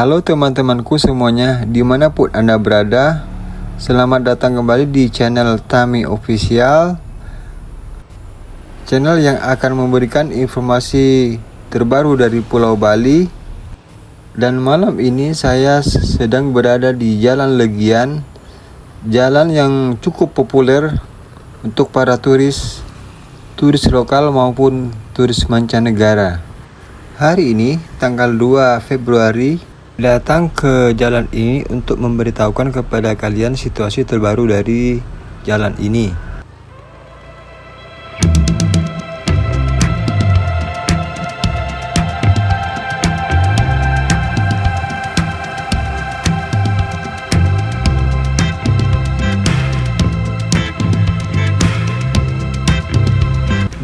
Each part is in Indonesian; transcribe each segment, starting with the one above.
Halo teman-temanku semuanya, di mana pun Anda berada Selamat datang kembali di channel Tami Official. Channel yang akan memberikan informasi terbaru dari Pulau Bali. Dan malam ini saya sedang berada di Jalan Legian Jalan yang cukup populer untuk para turis Turis lokal maupun turis mancanegara. Hari ini tanggal 2 Februari datang ke jalan ini untuk memberitahukan kepada kalian situasi terbaru dari jalan ini.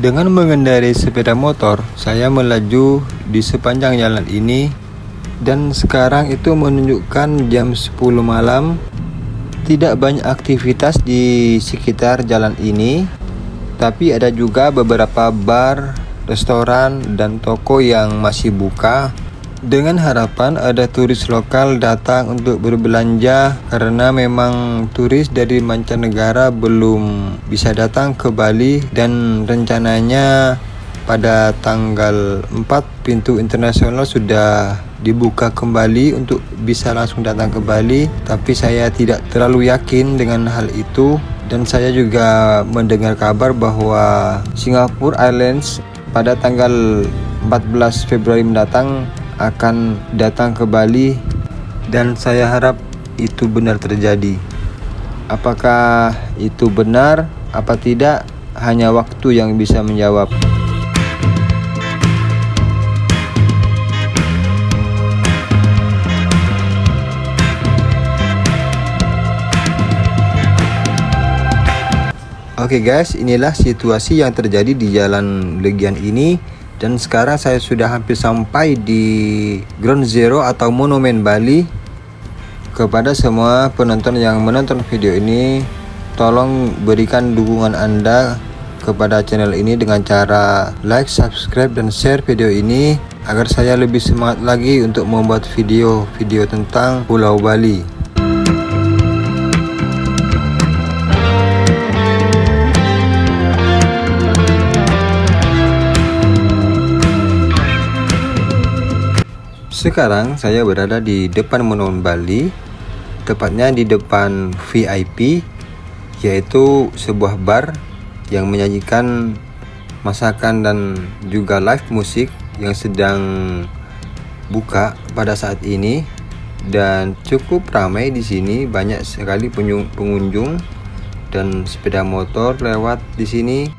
Dengan mengendarai sepeda motor, saya melaju di sepanjang jalan ini dan sekarang itu menunjukkan jam 10 malam. Tidak banyak aktivitas di sekitar jalan ini tapi ada juga beberapa bar, restoran dan toko yang masih buka. Dengan harapan ada turis lokal datang untuk berbelanja karena memang turis dari mancanegara belum bisa datang ke Bali dan rencananya pada tanggal 4 pintu internasional sudah dibuka kembali untuk bisa langsung datang ke Bali tapi saya tidak terlalu yakin dengan hal itu. Dan saya juga mendengar kabar bahwa Singapore Airlines pada tanggal 14 Februari mendatang akan datang ke Bali dan saya harap itu benar terjadi. Apakah itu benar? Apa tidak? Hanya waktu yang bisa menjawab Oke okay guys, inilah situasi yang terjadi di Jalan Legian ini dan sekarang saya sudah hampir sampai di Ground Zero atau Monumen Bali. Kepada semua penonton yang menonton video ini, tolong berikan dukungan Anda kepada channel ini dengan cara like, subscribe dan share video ini agar saya lebih semangat lagi untuk membuat video-video tentang Pulau Bali. Sekarang saya berada di depan Monumen Bali, tepatnya di depan VIP, yaitu sebuah bar yang menyajikan masakan dan juga live musik yang sedang buka pada saat ini. Dan cukup ramai di sini banyak sekali pengunjung dan sepeda motor lewat di sini.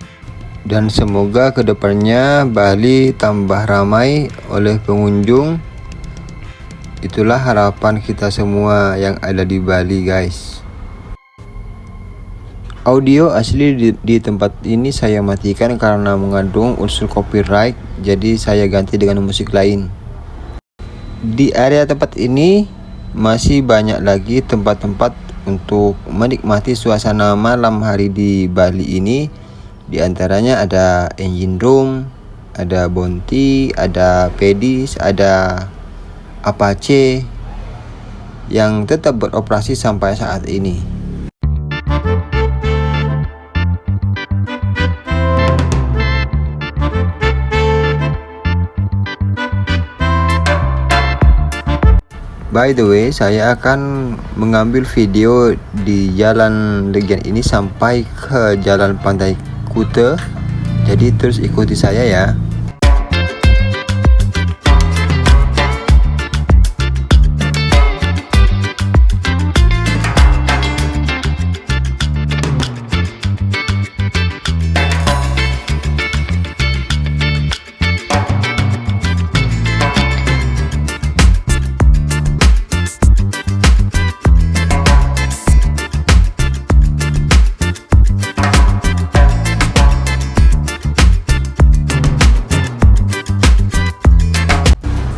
Dan semoga ke depannya Bali tambah ramai oleh pengunjung Itulah harapan kita semua yang ada di Bali guys. Audio asli di, di tempat ini saya matikan karena mengandung unsur copyright Jadi saya ganti dengan musik lain. Di area tempat ini masih banyak lagi tempat-tempat untuk menikmati suasana malam hari di Bali ini. Di antaranya ada engine room, ada Bonti, ada Pedis, ada Apache yang tetap beroperasi sampai saat ini. By the way, saya akan mengambil video di jalan Legian ini sampai ke jalan pantai Kute. Jadi terus ikuti saya ya.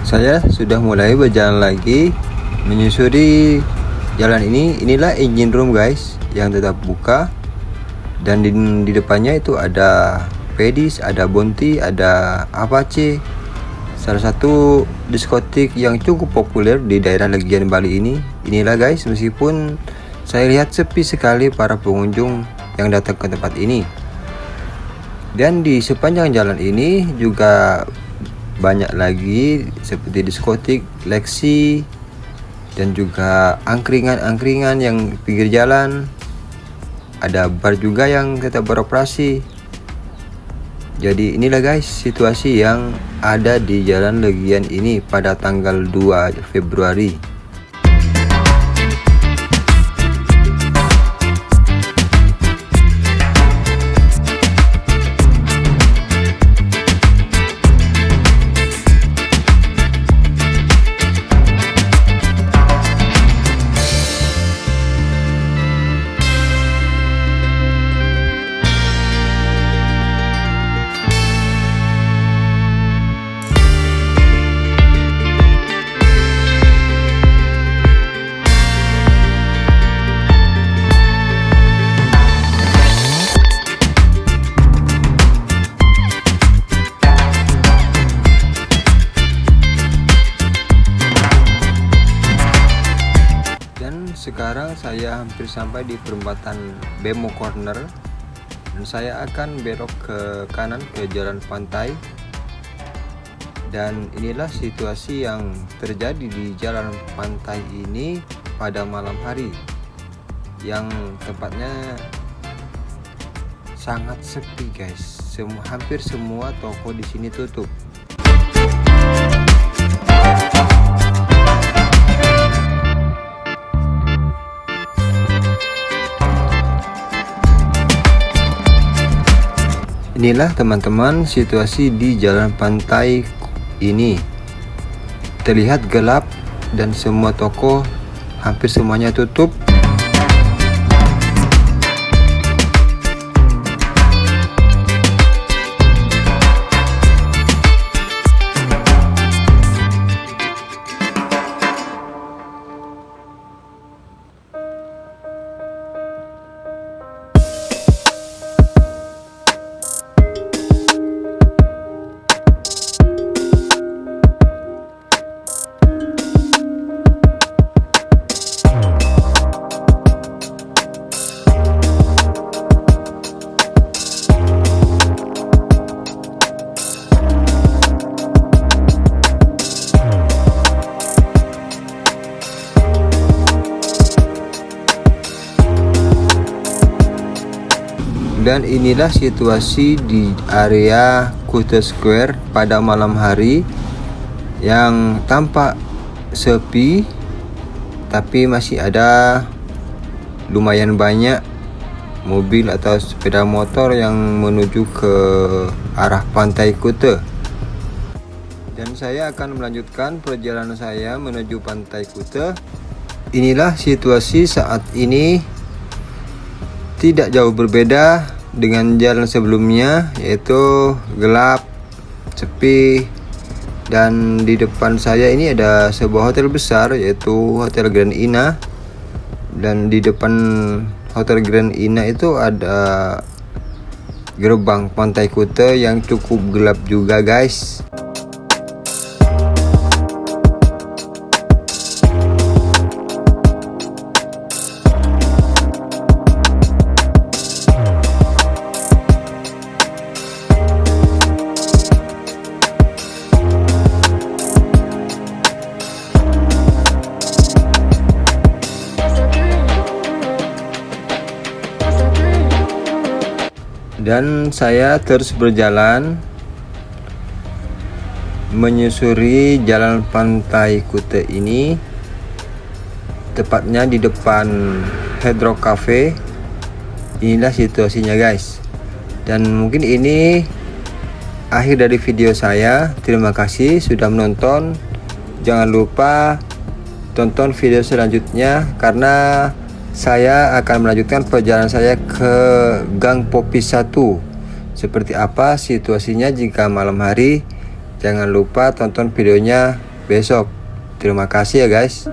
Saya sudah mulai berjalan lagi menyusuri jalan ini. Inilah engine room guys yang tetap buka. Dan di, di depannya itu ada Pedis, ada Bonti, ada Apache. Salah satu diskotik yang cukup populer di daerah Legian Bali ini. Inilah guys meskipun saya lihat sepi sekali para pengunjung yang datang ke tempat ini. Dan di sepanjang jalan ini juga banyak lagi seperti diskotik, leksi dan juga angkringan-angkringan yang pinggir jalan. Ada bar juga yang tetap beroperasi. Jadi inilah guys situasi yang ada di jalan Legian ini pada tanggal 2 Februari sekarang saya hampir sampai di perempatan Bemo Corner. Dan saya akan belok ke kanan ke jalan pantai. Dan inilah situasi yang terjadi di jalan pantai ini pada malam hari. Yang tempatnya sangat sepi guys. Semua hampir semua toko di sini tutup Inilah teman-teman situasi di jalan pantai ini. Terlihat gelap dan semua toko hampir semuanya tutup inilah situasi di area Kuta Square pada malam hari yang tampak sepi tapi masih ada lumayan banyak mobil atau sepeda motor yang menuju ke arah pantai Kuta. Dan saya akan melanjutkan perjalanan saya menuju pantai Kuta. Inilah situasi saat ini tidak jauh berbeda dengan jalan sebelumnya yaitu gelap, sepi dan di depan saya ini ada sebuah hotel besar yaitu Hotel Grand Ina. Dan di depan Hotel Grand Ina itu ada gerbang Pantai Kuta yang cukup gelap juga guys saya terus berjalan menyusuri jalan pantai Kute ini tepatnya di depan Hydro Cafe. Inilah situasinya guys. Dan mungkin ini akhir dari video saya. Terima kasih sudah menonton. Jangan lupa tonton video selanjutnya karena saya akan melanjutkan perjalanan saya ke Gang Popi 1 seperti apa situasinya jika malam hari? Jangan lupa tonton videonya besok. Terima kasih ya guys